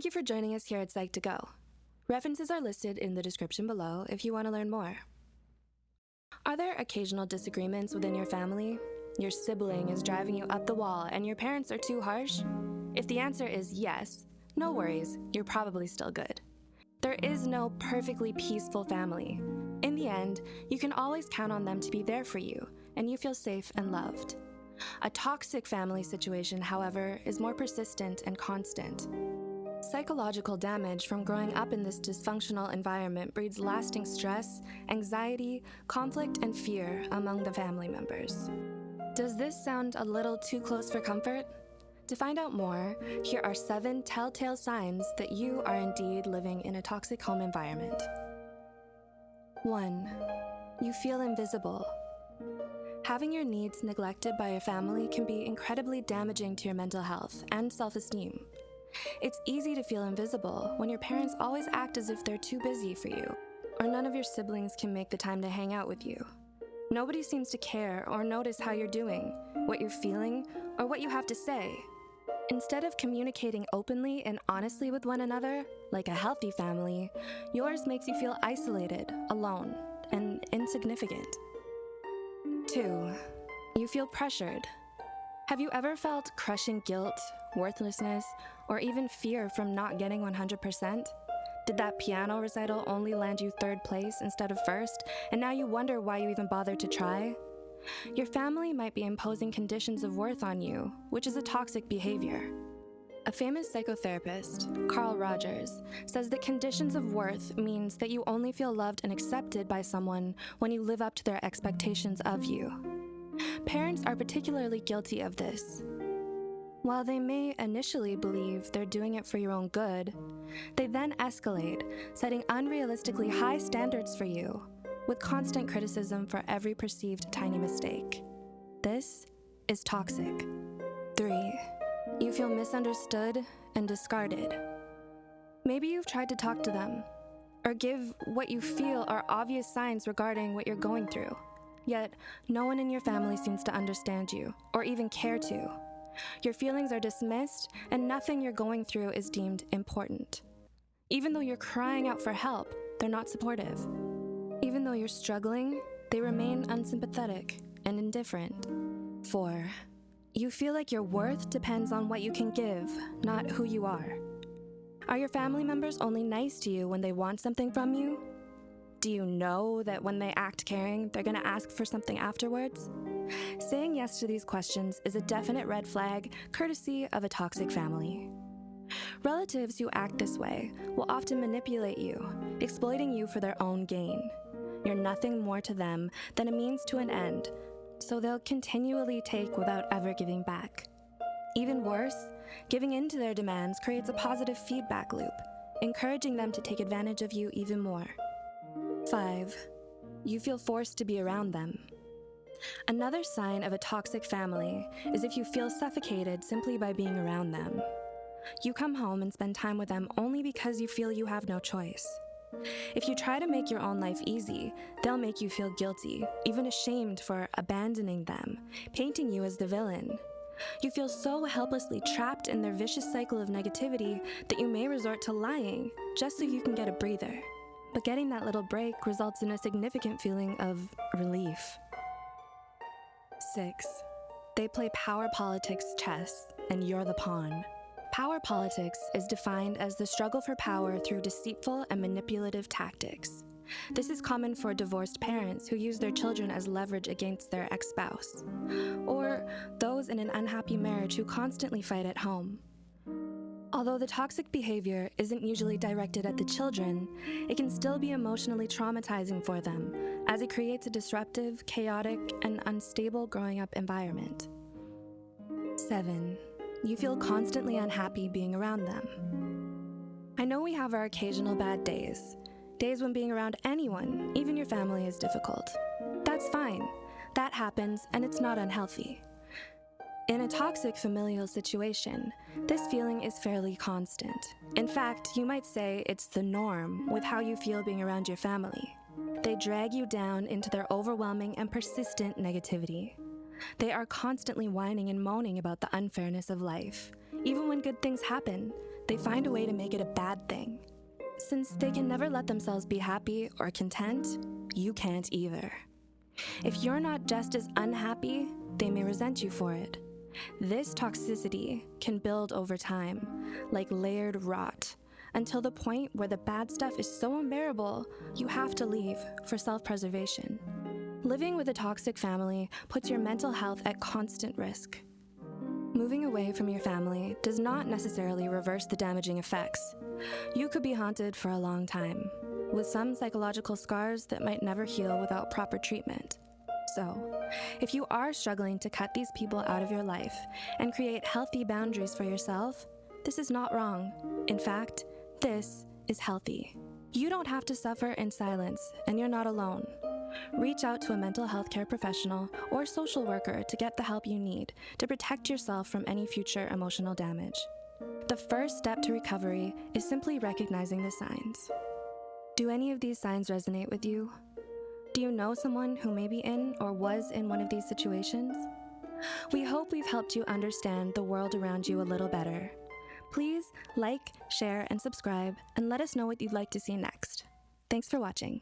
Thank you for joining us here at Psych2Go. References are listed in the description below if you want to learn more. Are there occasional disagreements within your family? Your sibling is driving you up the wall and your parents are too harsh? If the answer is yes, no worries, you're probably still good. There is no perfectly peaceful family. In the end, you can always count on them to be there for you, and you feel safe and loved. A toxic family situation, however, is more persistent and constant. Psychological damage from growing up in this dysfunctional environment breeds lasting stress, anxiety, conflict, and fear among the family members. Does this sound a little too close for comfort? To find out more, here are seven telltale signs that you are indeed living in a toxic home environment. 1. You feel invisible. Having your needs neglected by your family can be incredibly damaging to your mental health and self esteem. It's easy to feel invisible when your parents always act as if they're too busy for you, or none of your siblings can make the time to hang out with you. Nobody seems to care or notice how you're doing, what you're feeling, or what you have to say. Instead of communicating openly and honestly with one another, like a healthy family, yours makes you feel isolated, alone, and insignificant. 2. You feel pressured. Have you ever felt crushing guilt, worthlessness, or even fear from not getting 100%? Did that piano recital only land you third place instead of first, and now you wonder why you even bothered to try? Your family might be imposing conditions of worth on you, which is a toxic behavior. A famous psychotherapist, Carl Rogers, says that conditions of worth means that you only feel loved and accepted by someone when you live up to their expectations of you. Parents are particularly guilty of this. While they may initially believe they're doing it for your own good, they then escalate, setting unrealistically high standards for you with constant criticism for every perceived tiny mistake. This is toxic. 3. You feel misunderstood and discarded. Maybe you've tried to talk to them or give what you feel are obvious signs regarding what you're going through. Yet, no one in your family seems to understand you or even care to. Your feelings are dismissed, and nothing you're going through is deemed important. Even though you're crying out for help, they're not supportive. Even though you're struggling, they remain unsympathetic and indifferent. 4. You feel like your worth depends on what you can give, not who you are. Are your family members only nice to you when they want something from you? Do you know that when they act caring, they're gonna ask for something afterwards? Saying yes to these questions is a definite red flag, courtesy of a toxic family. Relatives who act this way will often manipulate you, exploiting you for their own gain. You're nothing more to them than a means to an end, so they'll continually take without ever giving back. Even worse, giving in to their demands creates a positive feedback loop, encouraging them to take advantage of you even more. 5. You feel forced to be around them. Another sign of a toxic family is if you feel suffocated simply by being around them. You come home and spend time with them only because you feel you have no choice. If you try to make your own life easy, they'll make you feel guilty, even ashamed for abandoning them, painting you as the villain. You feel so helplessly trapped in their vicious cycle of negativity that you may resort to lying just so you can get a breather. But getting that little break results in a significant feeling of relief. 6. They play power politics chess, and you're the pawn. Power politics is defined as the struggle for power through deceitful and manipulative tactics. This is common for divorced parents who use their children as leverage against their ex spouse, or those in an unhappy marriage who constantly fight at home. Although the toxic behavior isn't usually directed at the children, it can still be emotionally traumatizing for them, as it creates a disruptive, chaotic, and unstable growing up environment. 7 you feel constantly unhappy being around them. I know we have our occasional bad days, days when being around anyone, even your family, is difficult. That's fine. That happens, and it's not unhealthy. In a toxic familial situation, this feeling is fairly constant. In fact, you might say it's the norm with how you feel being around your family. They drag you down into their overwhelming and persistent negativity. They are constantly whining and moaning about the unfairness of life. Even when good things happen, they find a way to make it a bad thing. Since they can never let themselves be happy or content, you can't either. If you're not just as unhappy, they may resent you for it. This toxicity can build over time, like layered rot, until the point where the bad stuff is so unbearable, you have to leave for self preservation. Living with a toxic family puts your mental health at constant risk. Moving away from your family does not necessarily reverse the damaging effects. You could be haunted for a long time, with some psychological scars that might never heal without proper treatment. So, if you are struggling to cut these people out of your life and create healthy boundaries for yourself, this is not wrong. In fact, this is healthy. You don't have to suffer in silence, and you're not alone. Reach out to a mental health care professional or social worker to get the help you need to protect yourself from any future emotional damage. The first step to recovery is simply recognizing the signs. Do any of these signs resonate with you? Do you know someone who may be in or was in one of these situations? We hope we've helped you understand the world around you a little better. Please like, share, and subscribe, and let us know what you'd like to see next. Thanks for watching.